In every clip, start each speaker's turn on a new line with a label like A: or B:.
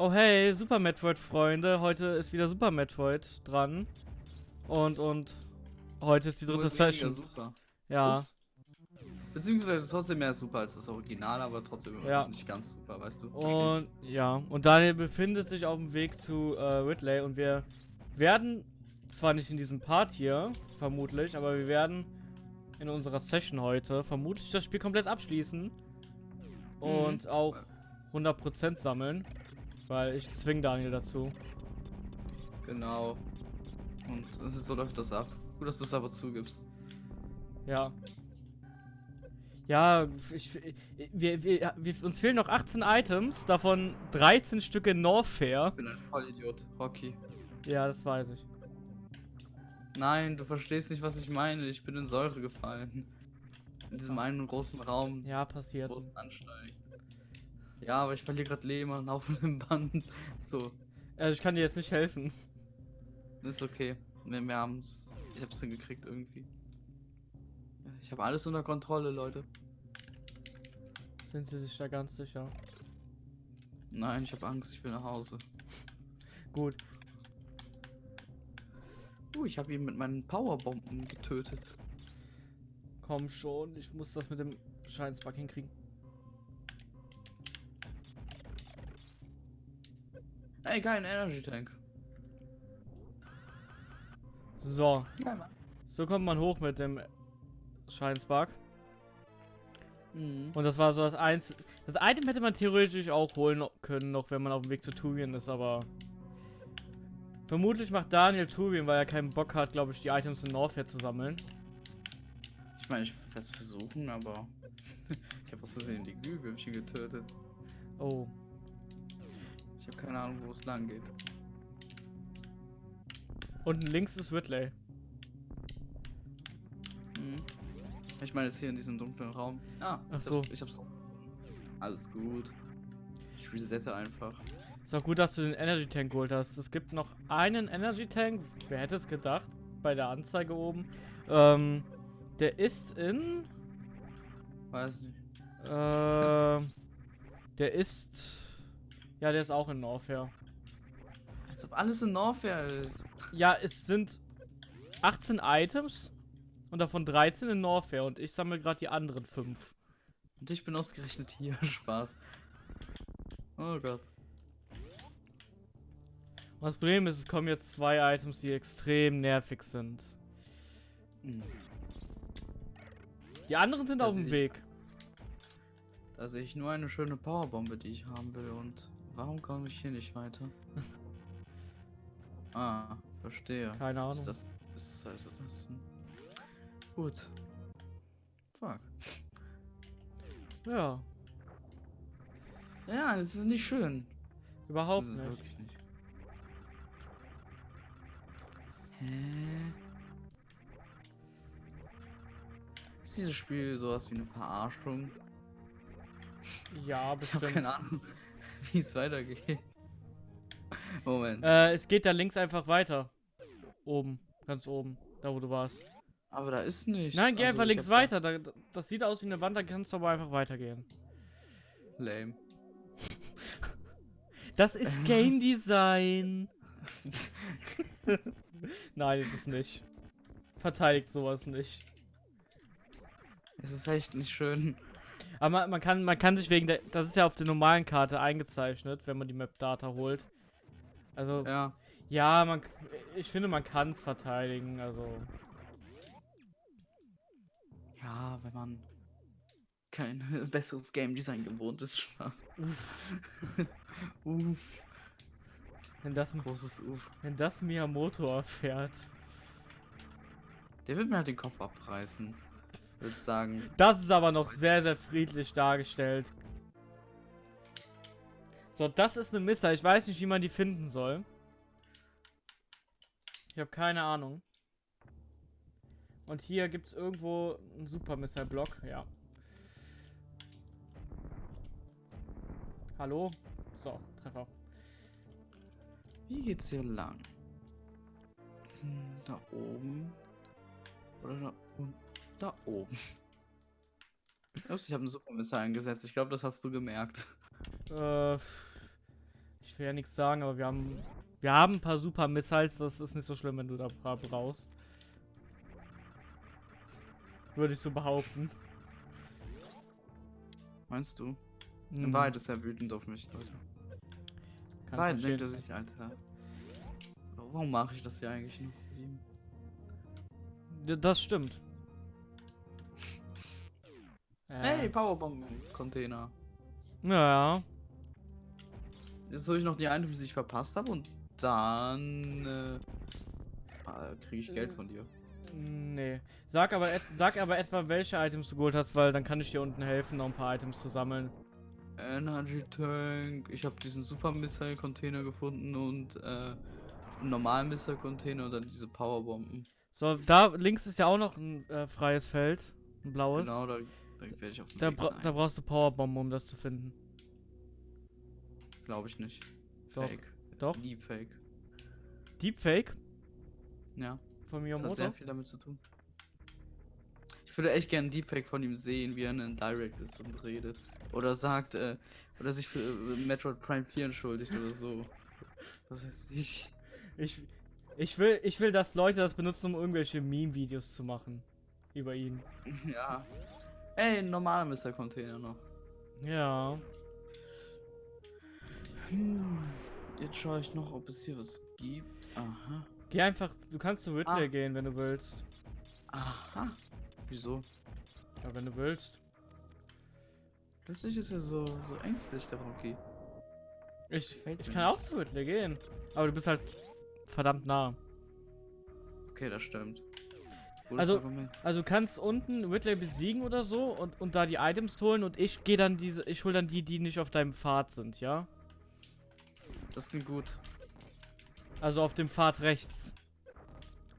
A: Oh hey, Super Metroid Freunde, heute ist wieder Super Metroid dran. Und und heute ist die dritte Session.
B: Super.
A: Ja.
B: Ups. Beziehungsweise trotzdem mehr super als das Original, aber trotzdem immer
A: Ja.
B: nicht ganz super, weißt du?
A: Und ja, und Daniel befindet sich auf dem Weg zu äh, Ridley und wir werden zwar nicht in diesem Part hier, vermutlich, aber wir werden in unserer Session heute vermutlich das Spiel komplett abschließen und auch 100% sammeln, weil ich zwinge Daniel dazu.
B: Genau. Und es ist so läuft das ab. Gut, dass du es aber zugibst.
A: Ja. Ja, ich, wir, wir, wir, uns fehlen noch 18 Items, davon 13 Stück in Norfair.
B: Ich bin ein Vollidiot, Rocky.
A: Ja, das weiß ich.
B: Nein, du verstehst nicht, was ich meine. Ich bin in Säure gefallen. In diesem einen großen Raum.
A: Ja, passiert.
B: Großen Ansteigen. Ja, aber ich verliere gerade Leben am laufenden Band. So,
A: Also ich kann dir jetzt nicht helfen.
B: ist okay. Wir, wir haben's. Ich hab's hingekriegt irgendwie. Ich habe alles unter Kontrolle, Leute.
A: Sind sie sich da ganz sicher?
B: Nein, ich habe Angst, ich will nach Hause.
A: Gut.
B: Uh, ich habe ihn mit meinen Powerbomben getötet.
A: Komm schon, ich muss das mit dem Scheinsbug hinkriegen.
B: Ey, kein Energy Tank.
A: So, so kommt man hoch mit dem Scheinsbug.
B: Mhm.
A: Und das war so das eins. Das Item hätte man theoretisch auch holen können, noch wenn man auf dem Weg zu Tuvien ist, aber. Vermutlich macht Daniel Tuvien, weil er keinen Bock hat, glaube ich, die Items in Norfair zu sammeln.
B: Ich meine, ich werde es versuchen, aber ich habe aus Versehen die Glühwürmchen getötet.
A: Oh.
B: Ich habe keine Ahnung, wo es lang geht.
A: Unten links ist Ridley.
B: Mhm. Ich meine, es ist hier in diesem dunklen Raum. Ah,
A: Ach
B: ich
A: so.
B: hab's, ich hab's rausgefunden. Alles gut. Ich resette einfach.
A: Ist auch gut, dass du den Energy Tank geholt hast. Es gibt noch einen Energy Tank. Wer hätte es gedacht? Bei der Anzeige oben. Ähm, der ist in.
B: Weiß nicht.
A: Äh, der ist. Ja, der ist auch in Norfair.
B: Als ob alles in Norfair ist.
A: Ja, es sind 18 Items und davon 13 in Norfair und ich sammle gerade die anderen 5.
B: Und ich bin ausgerechnet hier. Spaß. Oh Gott.
A: Und das Problem ist, es kommen jetzt zwei Items, die extrem nervig sind.
B: Mhm.
A: Die anderen sind
B: Da
A: auf dem Weg.
B: Da sehe ich nur eine schöne Powerbombe, die ich haben will. Und warum komme ich hier nicht weiter? ah, verstehe.
A: Keine Ahnung.
B: Ist das, ist das also das? Gut. Fuck.
A: Ja,
B: Ja, das ist nicht schön.
A: überhaupt
B: das ist
A: nicht.
B: wirklich nicht. Hä? Ist dieses Spiel sowas wie eine Verarschung?
A: Ja,
B: Ich habe
A: bestimmt.
B: keine Ahnung, wie es weitergeht. Moment.
A: Äh, es geht da links einfach weiter. Oben, ganz oben, da wo du warst.
B: Aber da ist nichts.
A: Nein, geh
B: Also,
A: einfach links weiter. Da, das sieht aus wie eine Wand, da kannst du aber einfach weitergehen.
B: Lame.
A: Das ist Game Design. Nein, ist es nicht. Verteidigt sowas nicht.
B: Es ist echt nicht schön.
A: Aber man, man kann, man kann sich wegen der, das ist ja auf der normalen Karte eingezeichnet, wenn man die Map-Data holt. Also, ja,
B: Ja.
A: man, ich finde, man kann es verteidigen, also.
B: Ja, wenn man kein besseres Game Design gewohnt ist. Spaß. Uff.
A: Wenn das,
B: Großes Uff.
A: wenn das Miyamoto erfährt.
B: Der wird mir halt den Kopf abreißen. Würde sagen.
A: Das ist aber noch sehr, sehr friedlich dargestellt. So, das ist eine Missa. Ich weiß nicht, wie man die finden soll. Ich habe keine Ahnung. Und hier gibt es irgendwo einen Super Missile Block. Ja. Hallo? So, Treffer.
B: Wie geht's hier lang? Hm, Da oben. Oder da unten? Da oben. Ups, ich habe eine Supermissile eingesetzt. Ich glaube, das hast du gemerkt.
A: Äh, Ich will ja nichts sagen, aber wir haben. Wir haben ein paar super Missiles, das ist nicht so schlimm, wenn du da ein paar brauchst. Würde ich so behaupten.
B: Meinst du?
A: Hm,
B: In Wahrheit ist er wütend auf mich, Leute.
A: kannst
B: In Wahrheit denkt er sich, Alter. Warum mache ich das hier eigentlich noch
A: Das stimmt.
B: Hey, Powerbomb-Container.
A: Ja,
B: Jetzt habe ich noch die Items, die ich verpasst habe und dann äh, kriege ich Geld
A: Äh,
B: von dir.
A: nee. Sag aber, sag aber etwa, welche Items du geholt hast, weil dann kann ich dir unten helfen, noch ein paar Items zu sammeln.
B: Energy Tank, ich habe diesen Super Missile Container gefunden und äh, einen normalen Missile Container und dann diese Powerbomben.
A: So, da links ist ja auch noch ein äh, freies Feld. Ein blaues.
B: Genau, da, da werde ich auf dem
A: Da,
B: Weg
A: bra
B: sein.
A: da brauchst du Powerbomben, um das zu finden.
B: Glaube ich nicht.
A: Doch,
B: Fake.
A: doch.
B: Deepfake.
A: Deepfake
B: Ja,
A: von
B: das hat sehr viel damit zu tun. Ich würde echt gerne einen Deepfake von ihm sehen, wie er in Direct ist und redet. Oder sagt, äh, oder sich für äh, Metroid Prime 4 entschuldigt oder so. Was weiß ich.
A: Ich, ich, will, ich will, dass Leute das benutzen, um irgendwelche Meme-Videos zu machen. Über ihn.
B: Ja. Ey, ein normaler Mr. Container noch.
A: Ja.
B: Hm. Jetzt schaue ich noch, ob es hier was gibt. Aha.
A: Geh einfach, du kannst zu Ridley
B: Ah.
A: gehen, wenn du willst.
B: Aha. Wieso?
A: Ja, wenn du willst.
B: Plötzlich ist er so, so ängstlich, der Rocky.
A: Ich, ich kann auch zu Ridley gehen. Aber du bist halt verdammt nah.
B: Okay, das stimmt. Gutes
A: Also-
B: Argument.
A: Also du kannst unten Ridley besiegen oder so und, und da die Items holen und ich gehe dann diese, ich hol dann die, die nicht auf deinem Pfad sind, ja?
B: Das klingt gut.
A: Also auf dem Pfad rechts.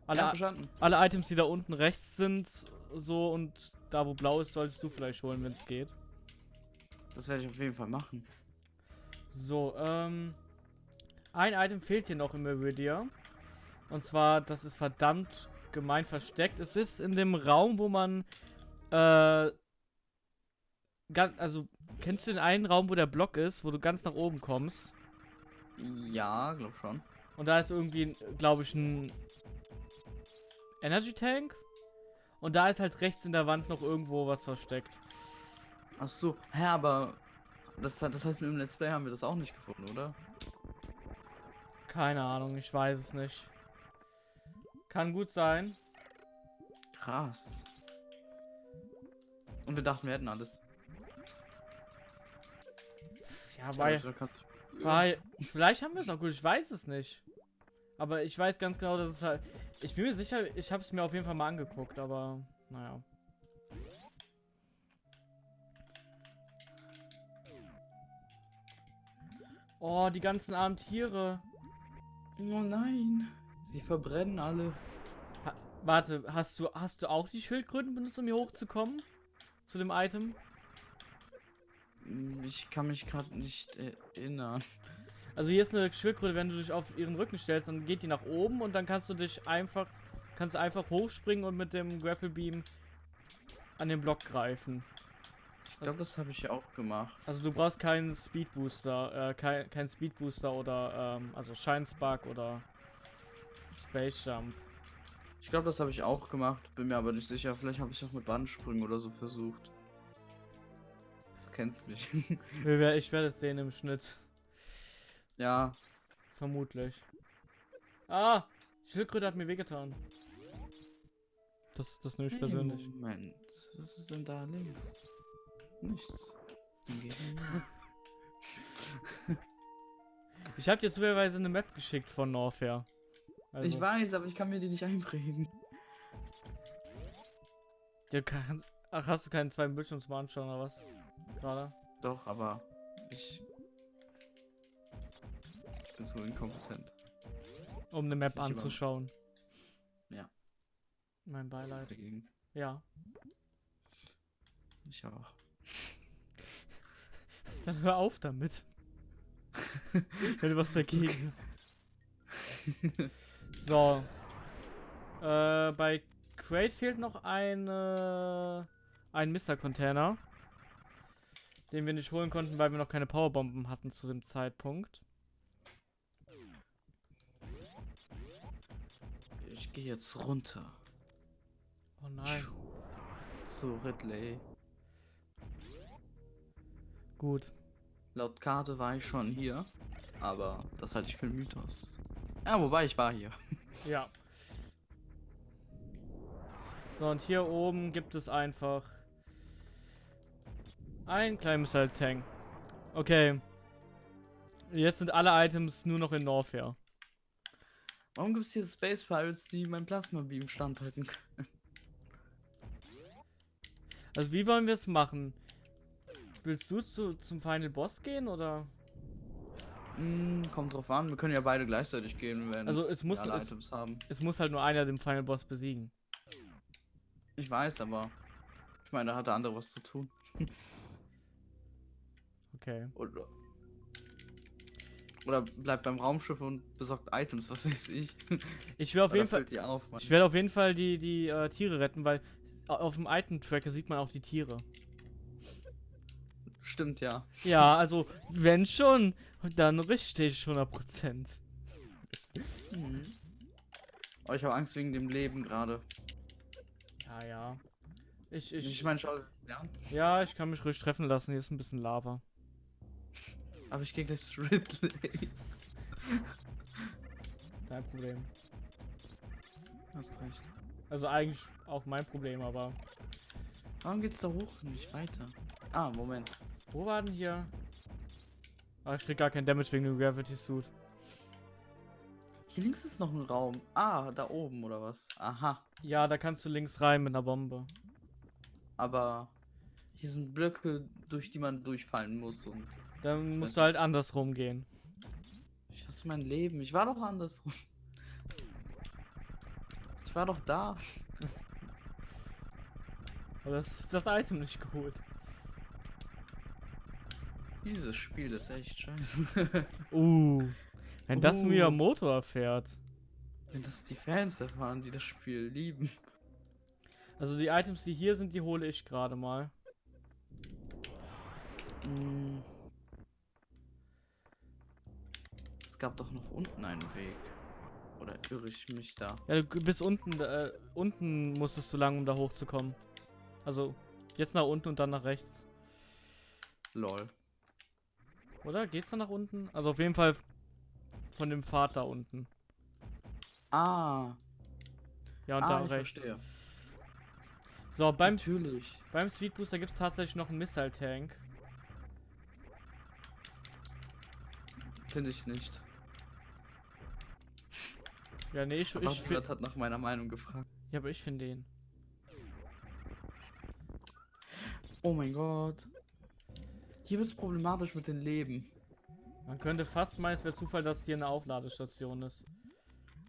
A: Alle,
B: ja, verstanden.
A: alle Items, die da unten rechts sind, so und da wo blau ist, solltest du vielleicht holen, wenn es geht.
B: Das werde ich auf jeden Fall machen.
A: So, ähm. Ein Item fehlt hier noch im Meridia. Und zwar, das ist verdammt gemein versteckt. Es ist in dem Raum, wo man. Äh. Ganz, also, kennst du den einen Raum, wo der Block ist, wo du ganz nach oben kommst?
B: Ja, glaub schon.
A: Und da ist irgendwie, glaube ich, ein Energy Tank. Und da ist halt rechts in der Wand noch irgendwo was versteckt.
B: Ach so, hä, aber das, das heißt, mit dem Let's Play haben wir das auch nicht gefunden, oder?
A: Keine Ahnung, ich weiß es nicht. Kann gut sein.
B: Krass. Und wir dachten, wir hätten alles.
A: Ja, weil. Weil, vielleicht haben wir es auch gut, ich weiß es nicht. Aber ich weiß ganz genau, dass es halt. Ich bin mir sicher, ich habe es mir auf jeden Fall mal angeguckt, aber naja. Oh, die ganzen armen Tiere.
B: Oh nein. Sie verbrennen alle.
A: Ha warte, hast du, hast du auch die Schildkröten benutzt, um hier hochzukommen? Zu dem Item?
B: Hm, Ich kann mich gerade nicht erinnern.
A: Also hier ist eine Schildkröte, wenn du dich auf ihren Rücken stellst, dann geht die nach oben und dann kannst du dich einfach, kannst du einfach hochspringen und mit dem Grapple Beam an den Block greifen.
B: Ich glaube, das habe ich ja auch gemacht.
A: Also du brauchst keinen Speed Booster, äh, kein, kein Speed Booster oder, ähm, also Shine Spark oder Space Jump.
B: Ich glaube, das habe ich auch gemacht. Bin mir aber nicht sicher. Vielleicht habe ich auch mit Bandsprüngen oder so versucht. Du kennst mich.
A: Ich werde es sehen im Schnitt.
B: ja.
A: Vermutlich. Ah! Schildkröte hat mir wehgetan. Das, das nehme ich
B: Hey,
A: persönlich.
B: Moment. Was ist denn da links? Nichts.
A: Ich habe dir zufälligerweise eine Map geschickt von Norfair. Also,
B: Ich weiß, aber ich kann mir die nicht einprägen.
A: Ja, kann, ach, hast du keinen zweiten Bildschirm zum Anschauen oder was? Gerade?
B: Doch, aber ich. Ich bin so inkompetent.
A: Um eine Map
B: Sich über-
A: anzuschauen.
B: Ja.
A: Mein
B: Was
A: Beileid.
B: dagegen?
A: Ja.
B: Ich auch.
A: Dann hör auf damit. Wenn du was dagegen hast. So. Äh, bei Crate fehlt noch eine, ein Mr. Container. Den wir nicht holen konnten, weil wir noch keine Powerbomben hatten zu dem Zeitpunkt.
B: Ich gehe jetzt runter.
A: Oh nein.
B: Zu Ridley.
A: Gut.
B: Laut Karte war ich schon hier, aber das halte ich für einen Mythos. Ja, wobei ich war hier.
A: Ja. So, und hier oben gibt es einfach ein kleines Missile Tank. Okay. Jetzt sind alle Items nur noch in Norfair.
B: Warum gibt es hier Space Pirates, die mein Plasma Beam standhalten können?
A: Also wie wollen wir es machen? Willst du zu, zum Final Boss gehen oder?
B: Hm, kommt drauf an, wir können ja beide gleichzeitig gehen, wenn
A: Also es muss
B: wir alle
A: es,
B: Items haben.
A: es muss halt nur einer den Final Boss besiegen.
B: Ich weiß, aber ich meine, da hat der andere was zu tun.
A: Okay.
B: Oder, oder bleibt beim Raumschiff und besorgt Items, was weiß ich.
A: Ich will auf jeden Fall
B: auf,
A: ich werde auf jeden Fall die die äh, Tiere retten, weil auf dem Item Tracker sieht man auch die Tiere.
B: Stimmt, ja.
A: Ja, also wenn schon, dann richtig 100%.
B: Mhm. Aber ich habe Angst wegen dem Leben gerade.
A: Ja, ja. Ich,
B: Ich,
A: ich,
B: meine, schau an.
A: ja, ich kann mich ruhig treffen lassen. Hier ist ein bisschen Lava.
B: Aber ich gehe gleich zu Ridley.
A: Dein Problem.
B: Hast recht.
A: Also eigentlich auch mein Problem, aber
B: Warum geht's da hoch und nicht weiter? Ah, Moment.
A: Wo war denn hier? Ah, ich krieg gar kein Damage wegen dem Gravity Suit.
B: Hier links ist noch ein Raum. Ah, da oben oder was? Aha.
A: Ja, da kannst du links rein mit einer Bombe.
B: Aber hier sind Blöcke, durch die man durchfallen muss und
A: Dann musst du halt andersrum gehen.
B: ich hasse mein Leben. Ich war doch andersrum. Ich war doch da.
A: Aber das das Item nicht geholt.
B: Dieses Spiel ist echt scheiße.
A: Uh. Wenn das
B: Uh.
A: Miyamoto erfährt.
B: Wenn das die Fans erfahren, die das Spiel lieben.
A: Also die Items, die hier sind, die hole ich gerade mal.
B: Hm. Es gab doch noch unten einen Weg. Oder irre ich mich da?
A: Ja, du bis unten, äh, unten musstest du lang, um da hochzukommen. Also, jetzt nach unten und dann nach rechts.
B: Lol.
A: Oder? Geht's dann nach unten? Also auf jeden Fall von dem Pfad da unten.
B: Ah,
A: Ja, und
B: ah
A: da rechts.
B: verstehe.
A: So, beim,
B: Natürlich.
A: beim Speed Booster gibt es tatsächlich noch einen Missile Tank.
B: Finde ich nicht.
A: Ja, nee, ich,
B: Aber
A: ich, find-
B: hat nach meiner Meinung gefragt.
A: ja, aber ich finde den.
B: Oh mein Gott. Hier wird es problematisch mit den Leben.
A: Man könnte fast meinen, es wäre Zufall, dass hier eine Aufladestation ist.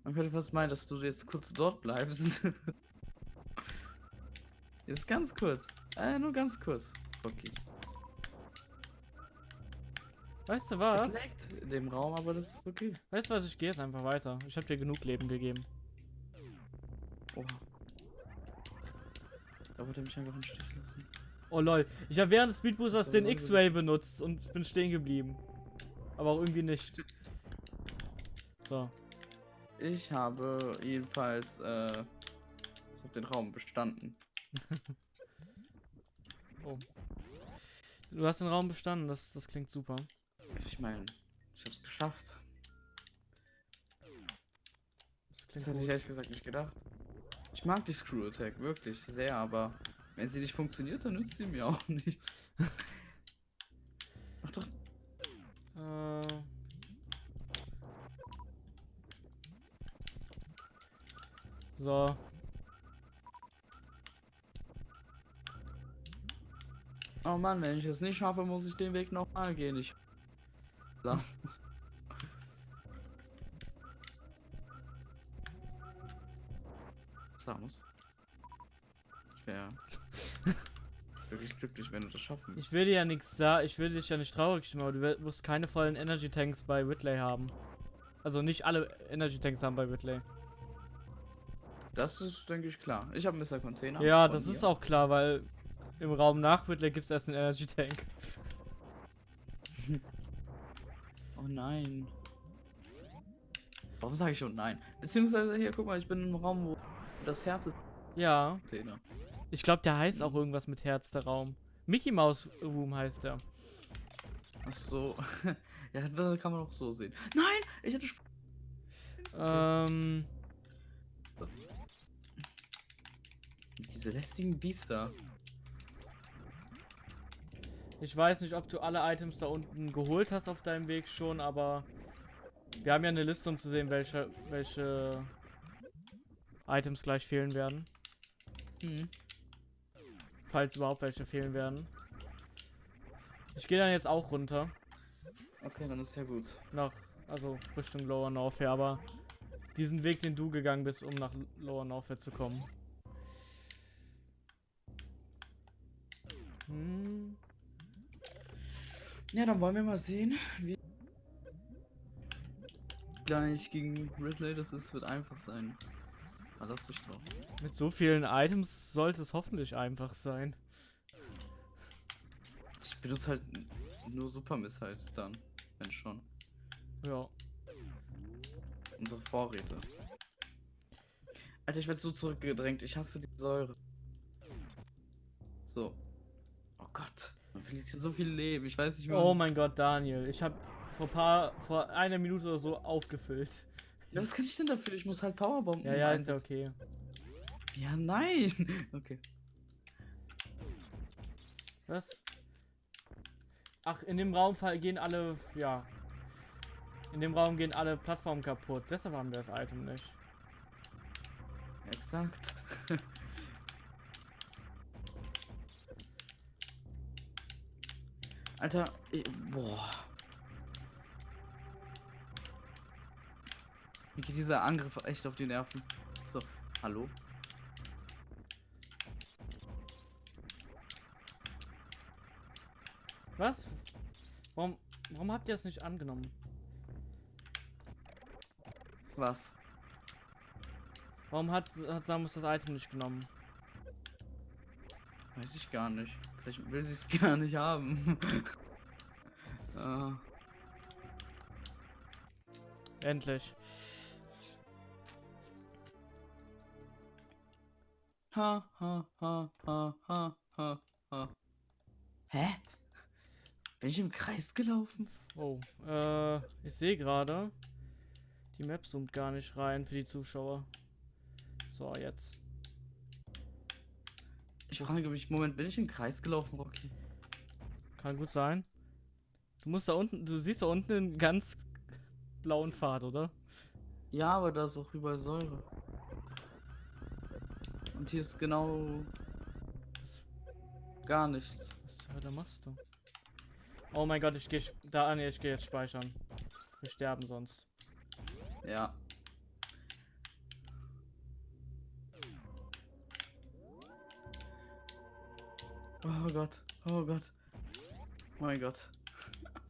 B: Man könnte fast meinen, dass du jetzt kurz dort bleibst. jetzt ganz kurz. Äh, nur ganz kurz. Okay.
A: Weißt du
B: Es
A: was?
B: leckt in dem Raum, aber das ist okay.
A: Weißt du was, ich gehe jetzt einfach weiter. Ich habe dir genug Leben gegeben.
B: Oha. Da wollte er mich einfach im Stich lassen.
A: Oh lol, ich habe während des Speedboosters den X-Ray benutzt und bin stehen geblieben. Aber auch irgendwie nicht. So.
B: Ich habe jedenfalls, äh, ich habe den Raum bestanden.
A: Oh. Du hast den Raum bestanden, das, das klingt super.
B: Ich meine, ich habe es geschafft.
A: Das
B: Das hätte ich ehrlich gesagt nicht gedacht. Ich mag die Screw Attack wirklich sehr, aber wenn sie nicht funktioniert, dann nützt sie mir auch nichts. Mach doch.
A: Äh. So.
B: Oh Mann, wenn ich es nicht schaffe, muss ich den Weg nochmal gehen. Ich. So. Samus. Ich wäre wirklich glücklich, wenn du das schaffen
A: Ich will dir ja nichts sagen, ich will dich ja nicht traurig stimmen, aber du wirst keine vollen Energy Tanks bei Whitley haben. Also nicht alle Energy Tanks haben bei Whitley.
B: Das ist, denke ich, klar. Ich habe Mr. Container.
A: Ja, das ist
B: dir.
A: auch klar, weil im Raum nach Whitley gibt es erst einen Energy Tank.
B: Oh nein. Warum sage ich oh nein? Beziehungsweise hier, guck mal, ich bin im Raum, wo das Herz ist.
A: Ja,
B: Container.
A: Ich glaube, der heißt auch irgendwas mit Herz, der Raum. Mickey Mouse Room heißt der.
B: Ach so. ja, das kann man auch so sehen. Nein, ich hatte. Sp
A: Ähm,
B: Diese lästigen Biester.
A: ich weiß nicht, ob du alle Items da unten geholt hast auf deinem Weg schon, aber wir haben ja eine Liste, um zu sehen, welche, welche Items gleich fehlen werden.
B: Hm.
A: Falls überhaupt welche fehlen werden. Ich gehe dann jetzt auch runter.
B: Okay, dann ist ja gut.
A: Nach, also Richtung Lower Norfair, aber diesen Weg, den du gegangen bist, um nach Lower Norfair zu kommen. Hm.
B: Ja, dann wollen wir mal sehen, wie gleich gegen Ridley das ist, wird einfach sein. Verlass dich drauf.
A: Mit so vielen Items sollte es hoffentlich einfach sein.
B: Ich benutze halt nur Super Missiles dann, wenn schon.
A: Ja.
B: Unsere Vorräte. Alter, ich werde so zurückgedrängt. Ich hasse die Säure. So. Oh Gott. Man verliert hier so viel Leben. Ich weiß nicht mehr.
A: Oh mein Gott, Daniel. Ich habe vor paar, vor einer Minute oder so aufgefüllt.
B: Ja, was kann ich denn dafür? Ich muss halt Powerbomben
A: Ja, ja, ist ja okay.
B: Ja, nein. Okay.
A: Was? Ach, in dem Raum gehen alle, ja. In dem Raum gehen alle Plattformen kaputt. Deshalb haben wir das Item nicht.
B: Exakt. Alter, ich, boah. Mir geht dieser Angriff echt auf die Nerven. So, hallo?
A: Was? Warum, warum habt ihr es nicht angenommen?
B: Was?
A: Warum hat, hat Samus das Item nicht genommen?
B: Weiß ich gar nicht. Vielleicht will sie es gar nicht haben. äh,
A: Endlich.
B: Ha, ha, ha, ha, ha, ha, ha. Hä? Bin ich im Kreis gelaufen?
A: Oh, äh, ich sehe gerade. Die Map zoomt gar nicht rein für die Zuschauer. So, jetzt.
B: Ich frage mich, Moment, bin ich im Kreis gelaufen, Rocky?
A: Kann gut sein. Du musst da unten, du siehst da unten einen ganz blauen Pfad, oder?
B: Ja, aber da ist auch überall Säure. Und hier ist genau gar nichts.
A: was zur Hölle machst du? Oh mein Gott, ich gehe da an, ich gehe jetzt speichern. Wir sterben sonst.
B: Ja. Oh Gott, oh Gott. Mein Gott.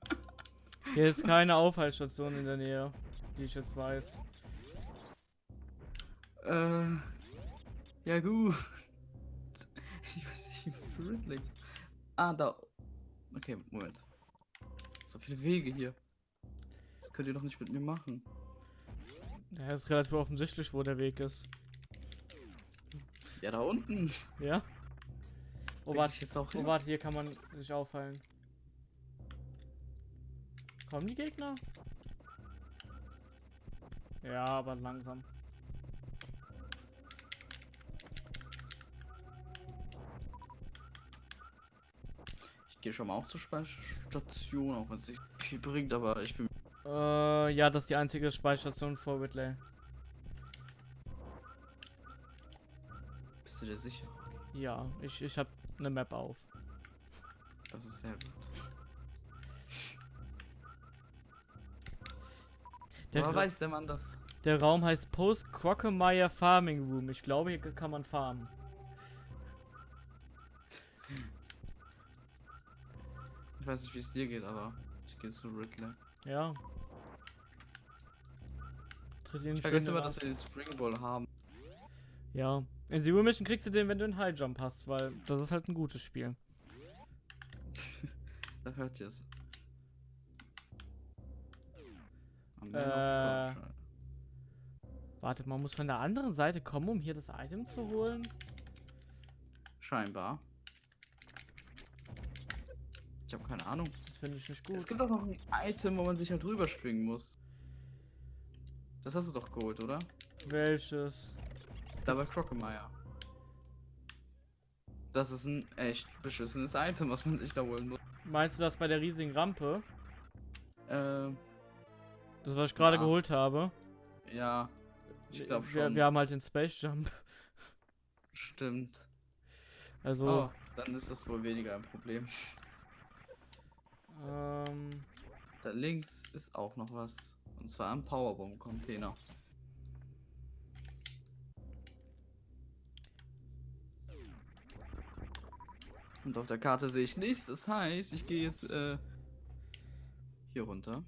A: Hier ist keine Aufhaltsstation in der Nähe, die ich jetzt weiß.
B: Äh. Ja, gut. Ich weiß nicht, wie man zu Ridley. Ah, da. Okay, Moment. So viele Wege hier. Das könnt ihr doch nicht mit mir machen.
A: Ja, ist relativ offensichtlich, wo der Weg ist.
B: Ja, da unten.
A: Ja? Oh, warte,
B: ich jetzt auch
A: oh, warte, hier kann man sich auffallen. Kommen die Gegner? Ja, aber langsam.
B: Ich gehe schon mal auch zur Speicherstation, auch wenn es nicht viel bringt, aber ich bin.
A: Äh, ja, das ist die einzige Speicherstation vor Whitley.
B: Bist du dir sicher?
A: Ja, ich, ich hab eine Map auf.
B: Das ist sehr gut.
A: Der,
B: Woher weiß der Mann das?
A: der Raum heißt Post Crocomire Farming Room. Ich glaube, hier kann man farmen.
B: Ich weiß nicht, wie es dir geht, aber ich gehe zu Ridley.
A: Ja. Tritt ihn
B: Ich vergesse immer, dass wir den Spring Ball haben.
A: Ja. In Zero Mission kriegst du den, wenn du einen High Jump hast, weil das ist halt ein gutes Spiel.
B: Da hört ihr es.
A: Äh.
B: Man of God.
A: Warte, man muss von der anderen Seite kommen, um hier das Item zu holen.
B: Scheinbar. Ich habe keine Ahnung.
A: Das finde ich nicht gut.
B: Es gibt auch noch ein Item, wo man sich halt drüber schwingen muss. Das hast du doch geholt, oder?
A: Welches?
B: Da bei Crocomire. Das ist ein echt beschissenes Item, was man sich da holen muss.
A: Meinst du das bei der riesigen Rampe?
B: Äh,
A: Das, was ich gerade
B: Ja.
A: geholt habe?
B: ja, ich glaube
A: wir,
B: schon.
A: wir haben halt den Space Jump.
B: Stimmt.
A: Also,
B: Oh, dann ist das wohl weniger ein Problem.
A: Ähm,
B: Da links ist auch noch was. Und zwar ein Powerbomb-Container. Und auf der Karte sehe ich nichts. Das heißt, ich gehe jetzt äh, hier runter.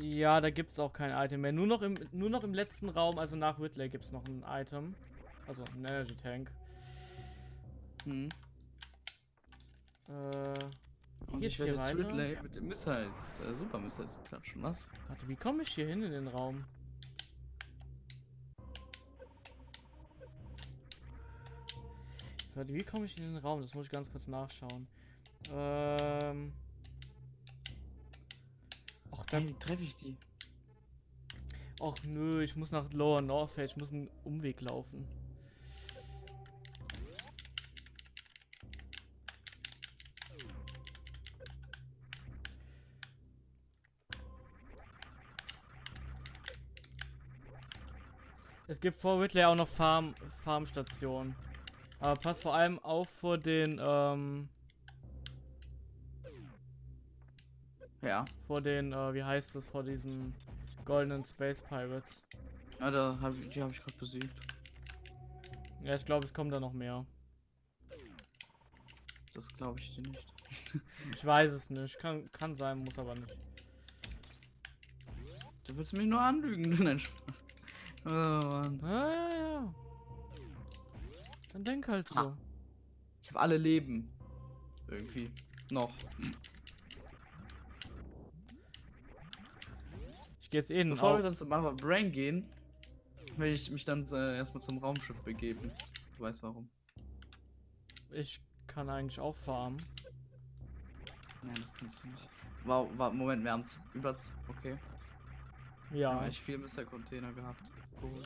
A: ja, da gibt es auch kein Item mehr. Nur noch im, nur noch im letzten Raum, also nach Whitley, gibt es noch ein Item. Also ein Energy Tank.
B: Hm.
A: Äh,
B: Und
A: geht's
B: ich werde jetzt? Ridley mit den Missiles, äh, Super Missiles klatschen. Was?
A: warte, wie komme ich hier hin in den Raum? Warte, wie komme ich in den Raum? Das muss ich ganz kurz nachschauen. Ähm. Ach, dann.
B: Hey, treffe ich die?
A: Ach nö, ich muss nach Lower Northgate, ich muss einen Umweg laufen. Gibt vor Whitley auch noch Farm Farmstationen. Aber pass vor allem auf vor den ähm,
B: Ja.
A: vor den äh, wie heißt das vor diesen goldenen Space Pirates.
B: Ja, da hab ich, die habe ich gerade besiegt.
A: Ja, ich glaube, es kommt da noch mehr.
B: Das glaube ich dir nicht.
A: Ich weiß es nicht. Kann, kann sein, muss aber nicht.
B: Du willst mich nur anlügen, du Mensch. Oh Mann.
A: Ja, ja, ja. Dann denk halt so.
B: Ah. Ich habe alle Leben. Irgendwie. Noch.
A: Ich gehe jetzt eh
B: Bevor wir
A: Au
B: dann zum Mama Brain gehen, will ich mich dann äh, erstmal zum Raumschiff begeben. Du weißt warum.
A: Ich kann eigentlich auch farmen.
B: Nein, das kannst du nicht. Wow, wa- Moment, wir haben über. Okay.
A: Ja.
B: haben echt viel Mr. Container gehabt. Cool.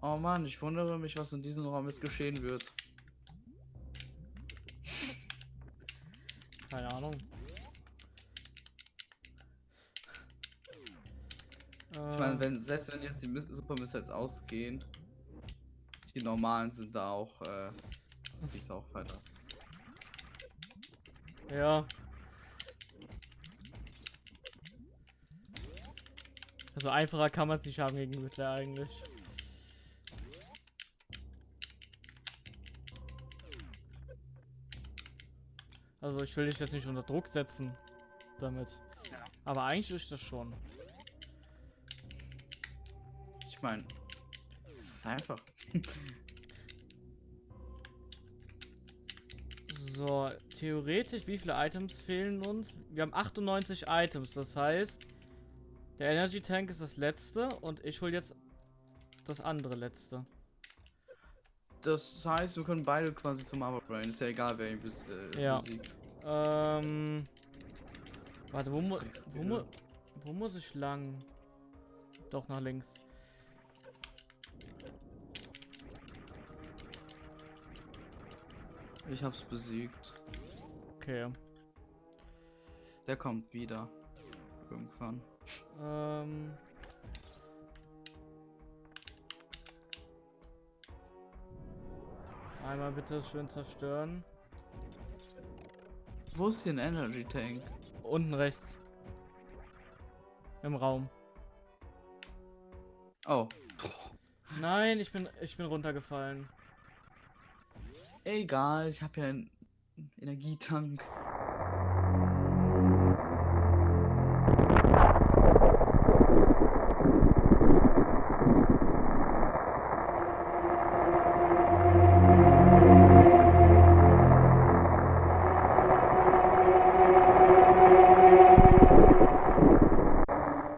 B: Oh Mann, ich wundere mich, was in diesem Raum jetzt geschehen wird.
A: Keine Ahnung.
B: Ich meine, wenn, selbst wenn jetzt die Super Missiles ausgehen, die normalen sind da auch, äh, ich auch das.
A: Ja. Also einfacher kann man es nicht haben gegen Riddler eigentlich. Also ich will dich jetzt nicht unter Druck setzen damit. Aber eigentlich ist das schon.
B: Ich meine, es ist einfach.
A: So, theoretisch, wie viele Items fehlen uns? Wir haben 98 Items, das heißt, der Energy Tank ist das letzte und ich hol jetzt das andere letzte.
B: Das heißt, wir können beide quasi zum Armor Brain. Ist ja egal, wer ihn bes äh,
A: Ja.
B: besiegt.
A: Ähm. Warte, wo, mu wo, mu wo muss ich lang? Doch, nach links.
B: Ich hab's besiegt.
A: Okay.
B: Der kommt wieder. Irgendwann.
A: Ähm. Einmal bitte schön zerstören.
B: Wo ist hier ein Energy Tank?
A: Unten rechts. Im Raum.
B: Oh.
A: Nein, ich bin ich bin runtergefallen.
B: Egal, ich habe ja einen Energietank.